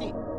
D.